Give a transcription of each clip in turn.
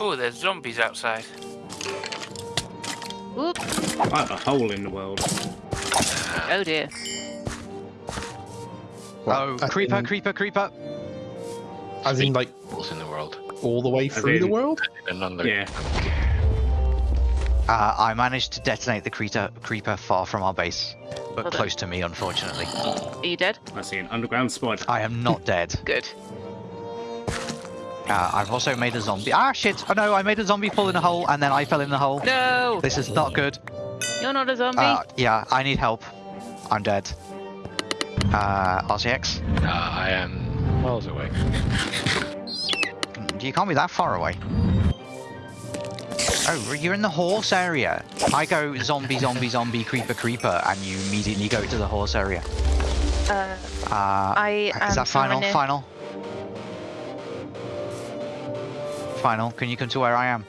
Oh, there's zombies outside. Oops. I have a hole in the world. Oh dear. Oh, as creeper, in- creeper, creeper. As in, like, Holes in the world. all the way through the world? And Yeah. Uh, I managed to detonate the creeper, creeper far from our base, but Well done. close to me, unfortunately. Are you dead? I see an underground spider. I am not dead. Good. Uh, I've also made a zombie. Ah, shit! Oh no, I made a zombie fall in a hole, and then I fell in the hole. No! This is not good. You're not a zombie? Uh, yeah, I need help. I'm dead. Uh, RCX? Uh, I am miles away. You can't be that far away. Oh, you're in the horse area. I go zombie, zombie, zombie, creeper, creeper, and you immediately go to the horse area. uh, Uh, I am is that final? somewhere near- Final? Final, can you come to where I am?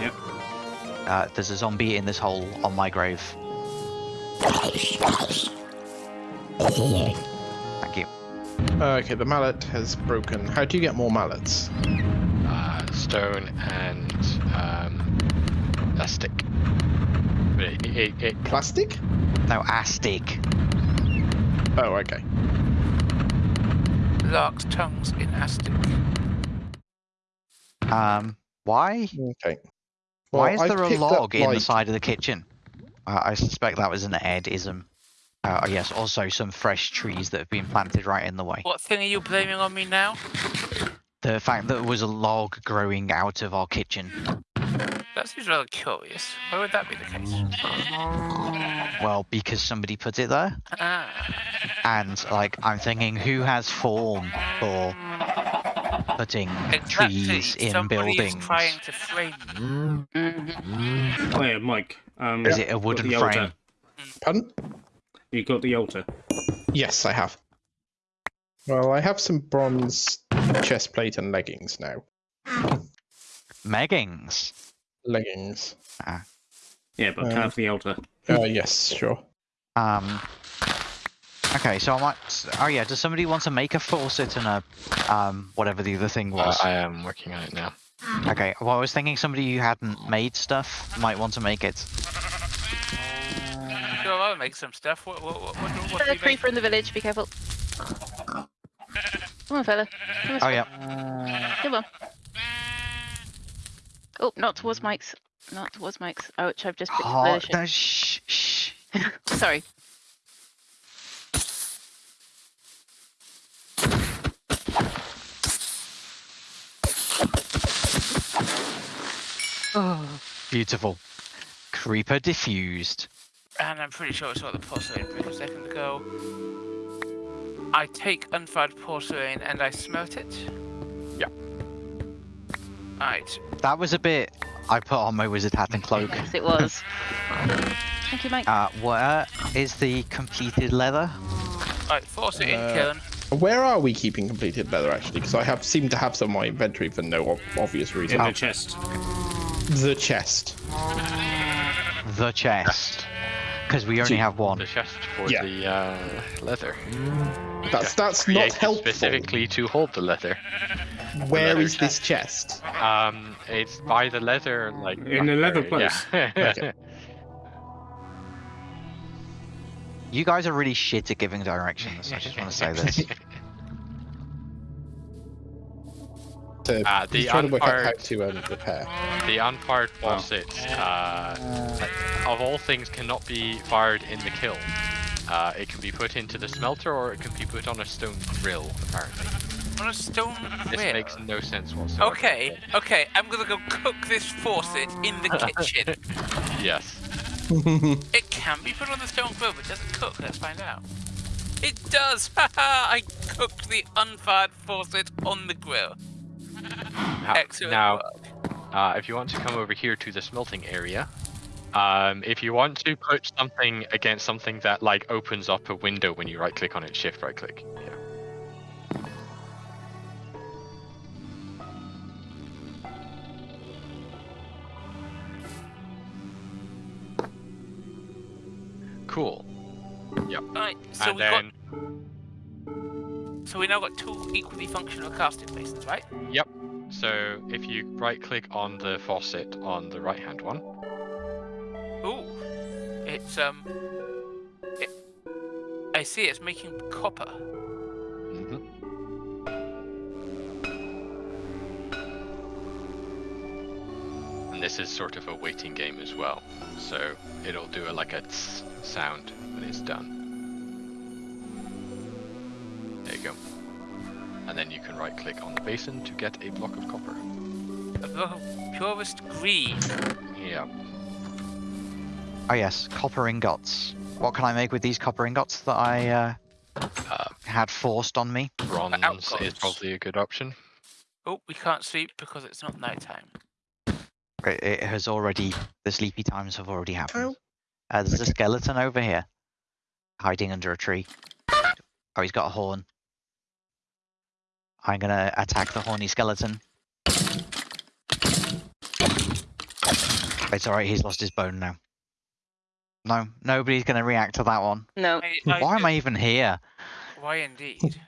Yep. Uh, there's a zombie in this hole on my grave. Thank you. Okay, the mallet has broken. How do you get more mallets? Uh, stone and um, a stick. It, it, it, Plastic? No, astig. Oh, okay. Lark's tongues in Aztec. Um, why? Okay. Why is I've there a log in the side of the kitchen? Uh, I suspect that was an Ed-ism. Uh, yes, also some fresh trees that have been planted right in the way. What thing are you blaming on me now? The fact that there was a log growing out of our kitchen. That seems rather curious. Why would that be the case? Well, because somebody put it there. Ah, And, like, I'm thinking, who has form for putting exactly. trees in Somebody is buildings? trying to frame me. Mhm. Oh yeah, Mike. Um, Is it a wooden the frame? altar. Pardon? You got the altar. Yes, I have. Well, I have some bronze chest plate and leggings now. Meggings. Leggings. Ah. Yeah, but Um, carve the altar. Uh, yes, sure. Um. Okay, so I might. Oh yeah, does somebody want to make a faucet and a um whatever the other thing uh, was? I am working on it now. Okay, well I was thinking somebody who hadn't made stuff might want to make it. Sure, I'll make some stuff. What, what, what, what, what do There's a make? creeper in the village, be careful. Come on, fella. Come on, Oh yeah. Come on. Oh, not towards Mike's. Not towards Mike's. Oh, which I've just picked Oh, the no, shh, shh. Sorry. Beautiful. Creeper diffused. And I'm pretty sure I saw the porcelain brick a second ago. I take unfired porcelain and I smelt it. Yeah. Right. That was a bit. I put on my wizard hat and cloak. Yes, it was. Thank you, Mike. Uh, where is the completed leather? Right, force it in, Uh, kiln. Where are we keeping completed leather, actually? Because I have seem to have some in my inventory for no ob- obvious In reason. the chest. The chest. The chest. Because we only have one. The chest for Yeah. the uh, leather. That's that's not helpful. specifically to hold the leather. Where leather is this chest? Um, it's by the leather, like In the leather place. Yeah. Okay. You guys are really shit at giving directions. I just want to say this. To, Uh, the he's trying to work out how unfired- to um, repair. The unfired faucet, uh, of all things, cannot be fired in the kiln. Uh, it can be put into the smelter, or it can be put on a stone grill. Apparently, On a stone grill? this makes no sense whatsoever. Okay, okay, I'm gonna go cook this faucet in the kitchen. Yes. it can be put on the stone grill, but does it cook? Let's find out. It does! Haha! I cooked the unfired faucet on the grill. Now, Excellent now uh, if you want to come over here to the smelting area, um, if you want to put something against something that like opens up a window when you right-click on it, shift right-click. Yeah. Cool. Right, so and we then got so we now got two equally functional casting places, right? Yep. So if you right click on the faucet on the right hand one, Ooh, it's um, it, I see. It's making copper. mhm, and this is sort of a waiting game as well. So it'll do a, like a tss sound when it's done. And then you can right click on the basin to get a block of copper. A block of purest green. Yeah. Oh yes, copper ingots. What can I make with these copper ingots that I uh, Uh, had forced on me? bronze is probably a good option. Oh, we can't sleep because it's not nighttime. It, it has already, the sleepy times have already happened. Ow. Uh, there's a skeleton over here, hiding under a tree. Oh, he's got a horn. I'm gonna attack the horny skeleton. It's alright, he's lost his bone now. No, nobody's gonna react to that one. No, I, Why am I even here? Why indeed?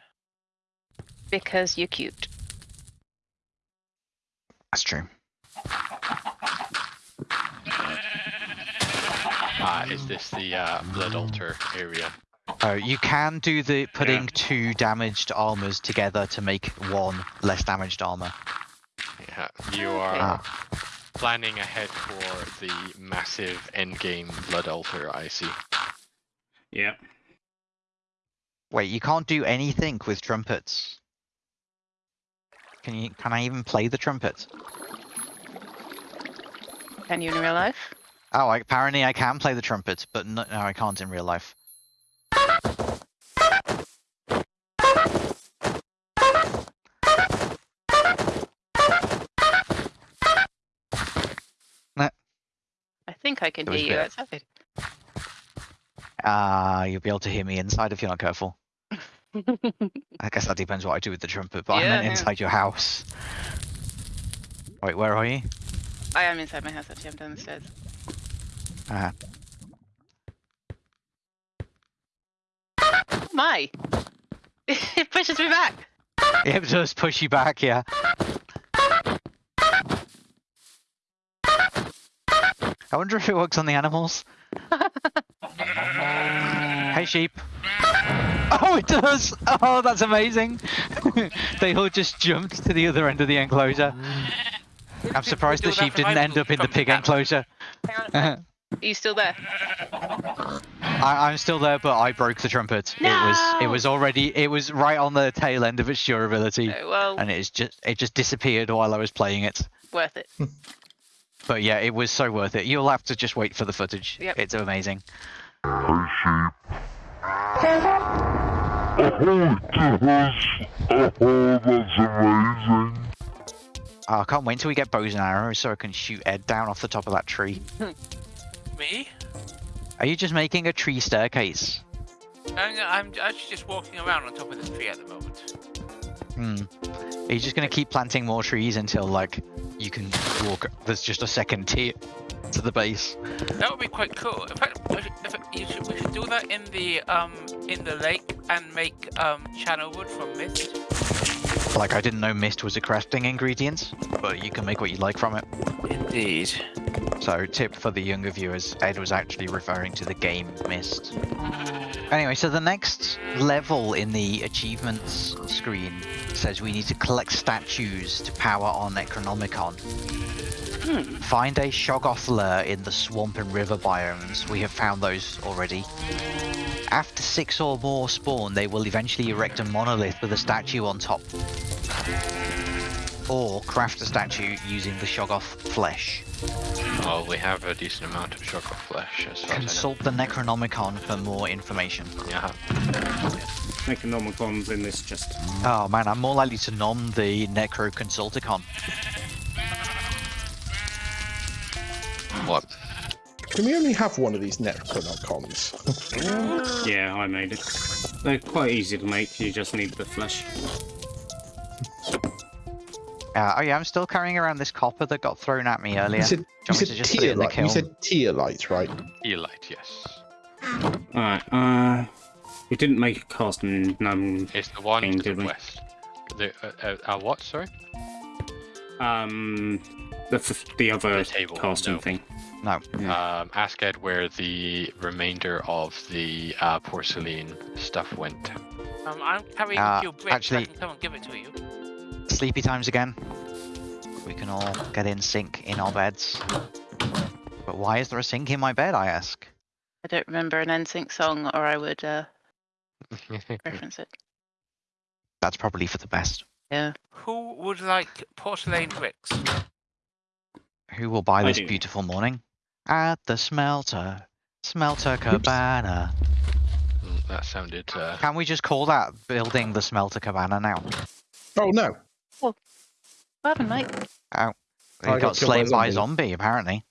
because you're cute. That's true. Ah, is this the uh, blood altar area? Oh, you can do the putting two damaged armors together to make one less damaged armor. Yeah, you are Ah, planning ahead for the massive endgame blood altar. I see. Yeah. wait, you can't do anything with trumpets. Can you? Can I even play the trumpet? Can you in real life? Oh, I, apparently I can play the trumpet, but no, no, I can't in real life. Think I can hear you outside. Ah, you'll be able to hear me inside if you're not careful. I guess that depends what I do with the trumpet, but I Yeah, meant yeah. inside your house. Wait, where are you? I am inside my house actually, I'm down the stairs. Ah, my! it pushes me back! it does push you back, yeah. I wonder if it works on the animals. hey, sheep. Oh, it does! Oh, that's amazing! they all just jumped to the other end of the enclosure. I'm surprised the sheep didn't end up in the pig enclosure. Hang on a sec. Are you still there? I, I'm still there, but I broke the trumpet. It was it was already it was right on the tail end of its durability, Oh, well, and it is just it just disappeared while I was playing it. worth it. But yeah, it was so worth it. You'll have to just wait for the footage. Yep. It's amazing. Oh, Oh, I can't wait till we get bows and arrows so I can shoot Ed down off the top of that tree. Me? Are you just making a tree staircase? I'm, I'm actually just walking around on top of the tree at the moment. Hmm. Are you just gonna keep planting more trees until like you can walk? There's just a second tier to the base. That would be quite cool. In fact, we should, if, you should, we should do that in the um in the lake and make um Channelwood from mist. Like I didn't know mist was a crafting ingredient, but you can make what you like from it. Indeed. So, tip for the younger viewers, Ed was actually referring to the game Myst. Anyway, so the next level in the achievements screen says we need to collect statues to power on Necronomicon. Hmm. Find a Shoggoth lair in the swamp and river biomes. We have found those already. After six or more spawn, they will eventually erect a monolith with a statue on top. Or craft a statue using the Shoggoth flesh. Well, we have a decent amount of Shoggoth flesh as far Consult the Necronomicon for more information. as I know. Necronomicon's in this chest. Oh man, I'm more likely to nom the Necro Consulticon. Yeah. What? Can we only have one of these Necronomicons? Yeah, I made it. They're quite easy to make, you just need the flesh. Uh, oh yeah, I'm still carrying around this copper that got thrown at me earlier. You said, Do you you want me said to just put it in the tearlight. You kiln? said tearlight, right? Elite, yes. Alright, uh... We didn't make a cast and none... It's the one Thing, to the we? west. The uh, uh, uh, what? Sorry. Um, the f- the other The table, casting no. thing. No. Yeah. Um, ask Ed where the remainder of the uh, porcelain stuff went. Um, I'm carrying Uh, a few bricks. actually- I can come and give it to you. Sleepy times again. We can all get in sync in our beds. But why is there a sink in my bed, I ask? I don't remember an NSYNC song, or I would uh, reference it. That's probably for the best. Yeah. Who would like porcelain bricks? Who will buy I this do. beautiful morning? At the smelter. Smelter cabana. Mm, that sounded. Uh, Can we just call that building the smelter cabana now? Oh no! What happened, Mike? We I got, got killed by a slain by a zombie. zombie, apparently.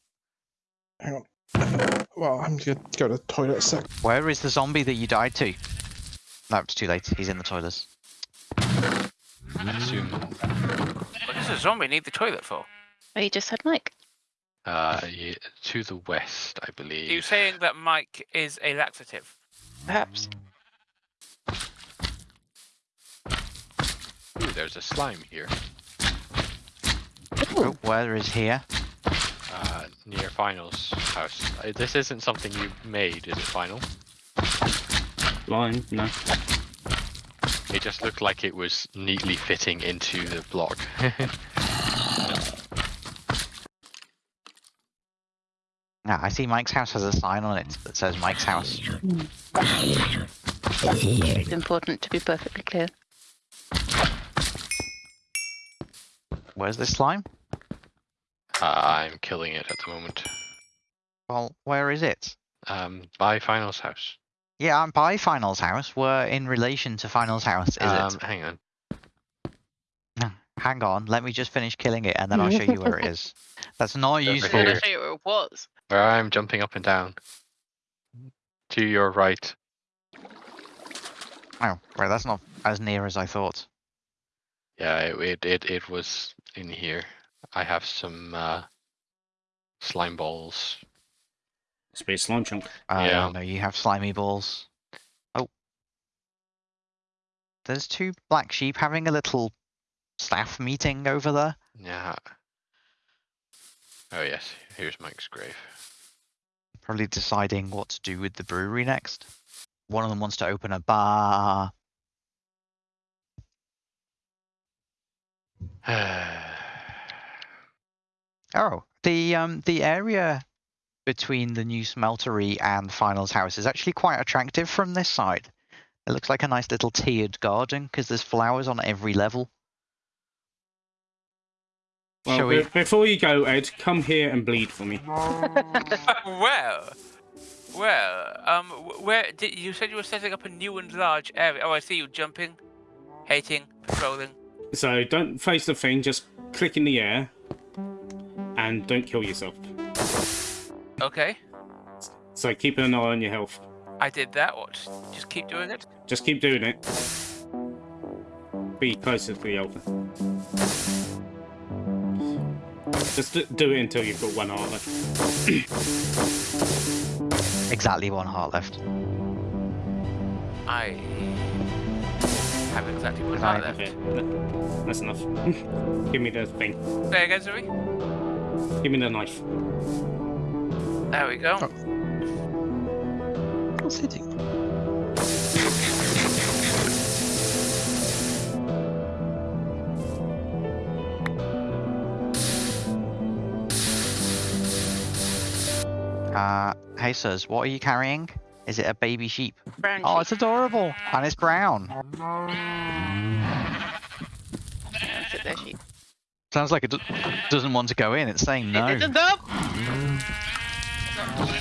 Hang on. Well, I'm gonna go to the toilet a sec. Where is the zombie that you died to? No, it's too late. He's in the toilets. I assume What does a zombie need the toilet for? Oh, you just said Mike. uh, yeah, to the west, I believe. Are you believe. saying that Mike is a laxative? Perhaps. Ooh, there's a slime here, Oh, where is here? uh, near Final's house. Uh, This isn't something you made, is it, Final? Line, no. It just looked like it was neatly fitting into the block. Ah, I see Mike's house has a sign on it that says Mike's house. It's important to be perfectly clear. Where's this slime? uh, I'm killing it at the moment. Well, where is it? Um, by Final's house. Yeah, I'm by Final's house. We're in relation to Final's house, is um, it? Hang on. Hang on, let me just finish killing it and then I'll show you where it is. That's not Over useful. I'm show you where it was. Where I'm jumping up and down. To your right. Oh, right, that's not as near as I thought. Yeah, it it it, it was in here. I have some uh, slime balls. Space slime chunk. Uh, Yeah. No, you have slimy balls. Oh. There's two black sheep having a little staff meeting over there. Yeah. Oh yes, here's Mike's grave. Probably deciding what to do with the brewery next. One of them wants to open a bar. Oh, the um the area between the new smeltery and Finals house is actually quite attractive from this side. It looks like a nice little tiered garden because there's flowers on every level. Well, Shall we? before you go, Ed, come here and bleed for me. well, well, um, where did you said you were setting up a new and large area? Oh, I see you jumping, hating, patrolling. So don't face the thing, just click in the air. And don't kill yourself. Okay, So keep an eye on your health. I did that. What? Just keep doing it. Just keep doing it. Be closer to the altar. Just do it until you've got one heart left. Exactly one heart left. I have exactly one Right, heart left. Okay, that's enough. Give me the thing. There again, sorry. Give me the knife. There we go. Oh. What's hitting? Uh, hey sirs, what are you carrying? Is it a baby sheep? Brown Oh, sheep. it's adorable and it's brown. Sit there, sheep. Sounds like it doesn't want to go in. It's saying no. It, it, no!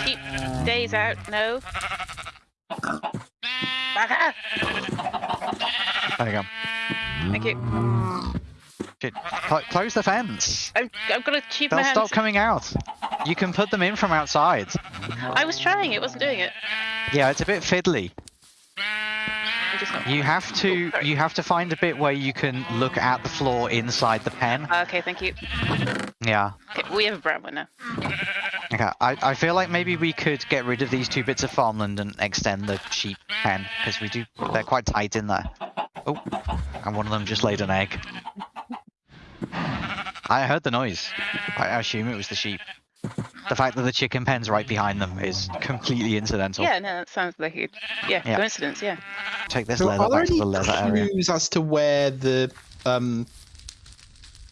Sheep days out, no. Bugger! There you go. Thank you. Shit. Close the fence. I'm, I've got to cheap They'll my hands. stop coming out. You can put them in from outside. I was trying, it wasn't doing it. Yeah, it's a bit fiddly. I'm just not. You have to Oh, you have to find a bit where you can look at the floor inside the pen. Okay, thank you. Yeah. Okay, we have a brown one now. Okay. I, I feel like maybe we could get rid of these two bits of farmland and extend the sheep pen because we do they're quite tight in there. Oh, and one of them just laid an egg. I heard the noise. I assume it was the sheep. The fact that the chicken pen's right behind them is completely incidental. Yeah, no, that sounds like a yeah, Yeah. coincidence. Yeah. Take this So leather back to the leather area. clues as to where the um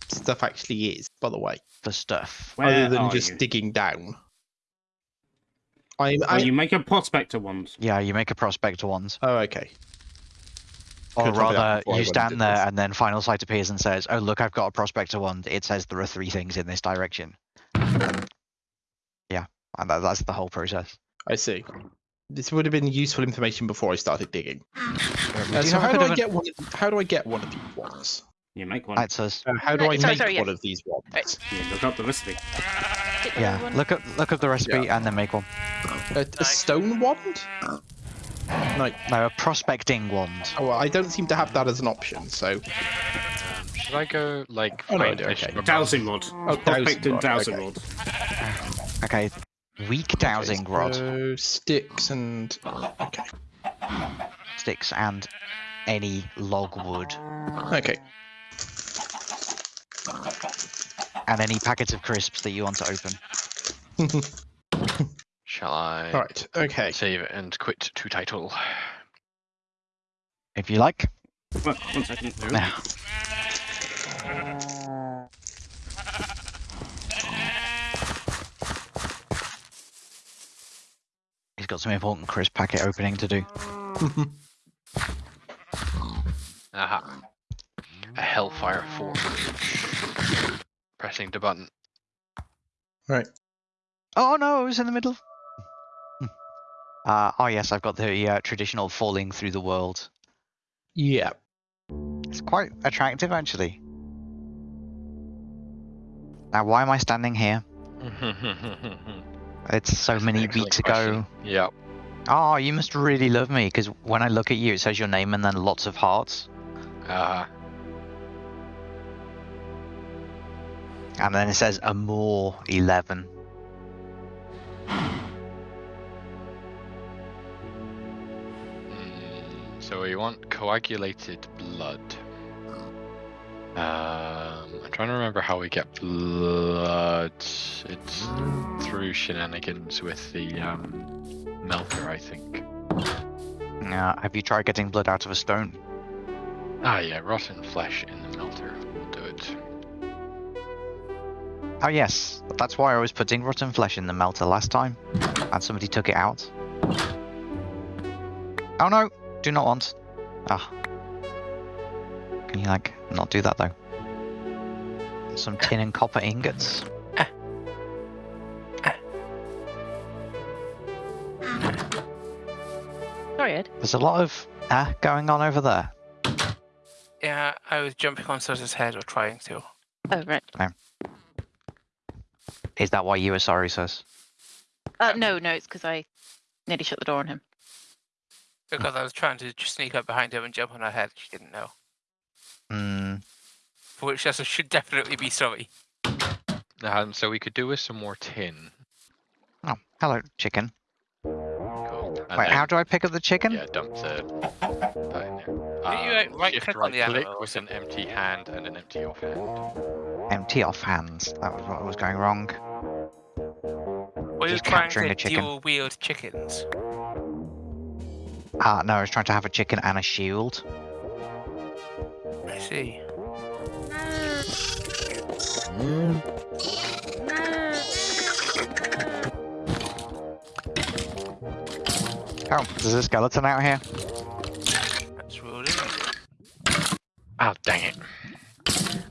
stuff actually is? By the way, The stuff. Where other than just you? digging down. I'm. Well, you make a prospector wand. Yeah, you make a prospector wand. oh, okay. Or Could've told me that rather, you stand there this. and then Final Sight appears and says, Oh, look, I've got a prospector wand. It says there are three things in this direction. Yeah, and that, that's the whole process. I see. This would have been useful information before I started digging. Uh, so how do of I a- get one? Of, how do I get one of these ones? You make one. That says, Uh, how do Right, I sorry, make sorry, one yeah. of these ones? You look up the recipe. Yeah, look up look up the recipe and then make one. A, a stone wand? No. No, a prospecting wand. Oh, well, I don't seem to have that as an option. So should I go like Oh, no, okay. a shrub- Dowsing rod. Oh, Prospector dowsing rod, dowsing okay. rod. Okay, weak dowsing rod, So sticks and okay, sticks, and any logwood, okay. and any packets of crisps that you want to open. Shall I All right. Okay. save and quit to title? If you like. Well, one second. Now, he's got some important crisp packet opening to do. Aha. A Hellfire Forge. Pressing the button. right. Oh no, it was in the middle. Uh, oh yes, I've got the uh, traditional falling through the world. Yeah. It's quite attractive actually. Now, why am I standing here? It's so many weeks question. ago. Yep. Oh, you must really love me because when I look at you, it says your name and then lots of hearts, Uh, and then it says Amour eleven. mm, so we want coagulated blood. Um, I'm trying to remember how we get blood. It's through shenanigans with the um, melter, I think. Uh, have you tried getting blood out of a stone? Ah, yeah, rotten flesh in the melter will do it. Oh yes, that's why I was putting rotten flesh in the melter last time, and somebody took it out. Oh no, do not want. Ah. Can you like not do that though? Some tin and copper ingots. Sorry, Ed. There's a lot of ah going on over there. Yeah, I was jumping on Sosa's head or trying to. Oh, right. Is that why you were sorry, sis? Uh, no, no, it's because I nearly shut the door on him. Because I was trying to just sneak up behind him and jump on her head. She didn't know. Hmm. For which Sosa should definitely be sorry. Um, so we could do with some more tin. Oh, hello, chicken. Cool. Wait, then- how do I pick up the chicken? Yeah, dump the that in there. Didn't you, like, Um, right shift click on right the click animal with an empty hand and an empty offhand. Empty off hands. That was what was going wrong. Were you Just trying capturing to a chicken. dual wield chickens? Ah, no, I was trying to have a chicken and a shield. I see. Oh, there's a skeleton out here. That's ruled in. Oh, dang it.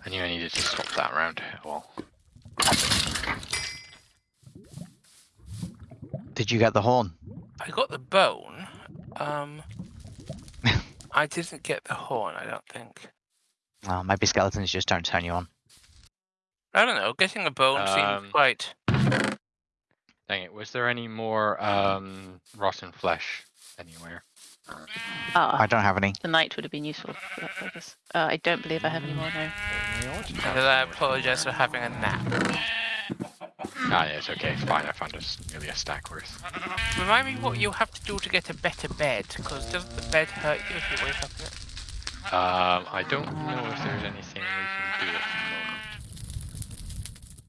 I knew I needed to swap that around. Well, Did you get the horn? I got the bone. Um, I didn't get the horn. I don't think. Oh, maybe skeletons just don't turn you on. I don't know. Getting a bone Um, seems quite. dang it. Was there any more um, rotten flesh anywhere? Ah, I don't have any. the night would have been useful for that purpose. Uh, I don't believe I have any more now. And I apologize for having a nap. Ah, yeah, it's okay. It's fine. I found us nearly a stack worth. Remind me what you have to do to get a better bed, because doesn't the bed hurt you if you wake up in it? Um, I don't know if there's anything we can do at the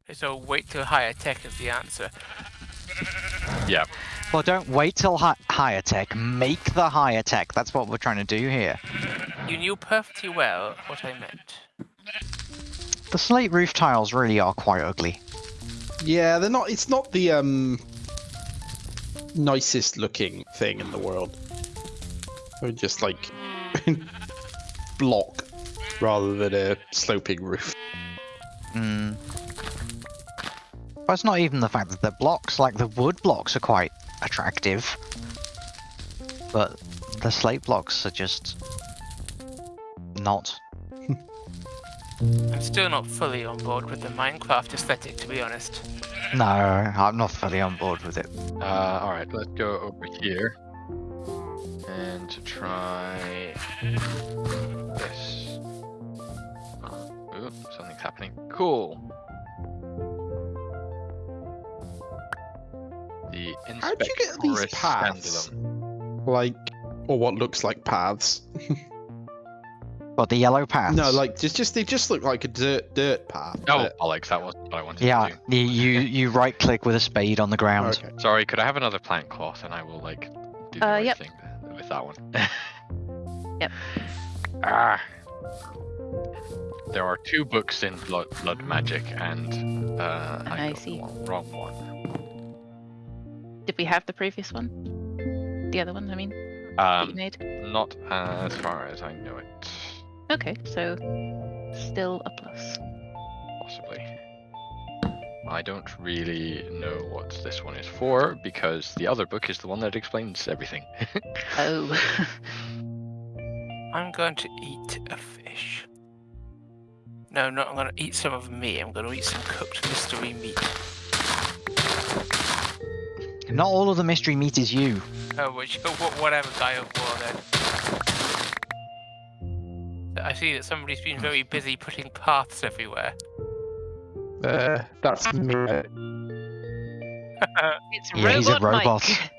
moment. So wait till higher tech is the answer. Yeah. Well, don't wait till hi- higher tech. Make the higher tech. That's what we're trying to do here. You knew perfectly well what I meant. The slate roof tiles really are quite ugly. Yeah, they're not. It's not the um nicest looking thing in the world. They're just like block rather than a sloping roof. Mm. But it's not even the fact that they're blocks. Like the wood blocks are quite attractive, but the slate blocks are just not. I'm still not fully on board with the Minecraft aesthetic, to be honest. No, I'm not fully on board with it. Uh, all right, let's go over here and to try this. Ooh, something's happening. Cool. The How'd you get these paths? Scandalum. Like, or what looks like paths. But the yellow paths. No, like just just they just look like a dirt dirt path. Oh, but- bollocks! That wasn't what I wanted yeah, to do. you you, you right click with a spade on the ground. okay. Sorry, could I have another plant cloth and I will like do the Uh, right yep. thing with that one. Yep. Ah. There are two books in blood, blood magic, and uh, I, I see. one- wrong one. Did we have the previous one? The other one, I mean, Um, made? not as far as I know it. Okay, so still a plus. Possibly. I don't really know what this one is for because the other book is the one that explains everything. Oh. I'm going to eat a fish. No, not I'm going to eat some of me. I'm going to eat some cooked mystery meat. Not all of the mystery meat is you. Oh, which, whatever guy of war then. I see that somebody's been hmm. very busy putting paths everywhere. Uh, that's me. It's Yeah, he's a Robot robot. Mike.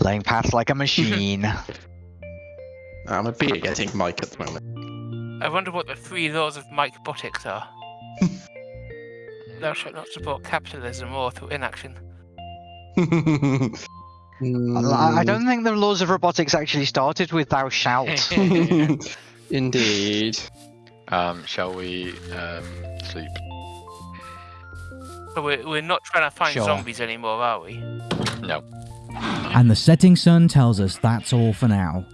Laying paths like a machine. I'm a beer getting Mike at the moment. I wonder what the three laws of Mike Botics are. Thou shalt not support capitalism or through inaction. I I don't think the laws of robotics actually started with thou shalt. Indeed. Um, shall we um, sleep? But we're, we're not trying to find Sure. zombies anymore, are we? No. And the setting sun tells us that's all for now.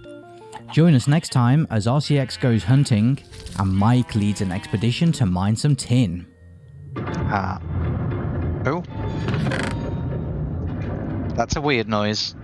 Join us next time as RCX goes hunting and Mike leads an expedition to mine some tin. Uh, oh. That's a weird noise.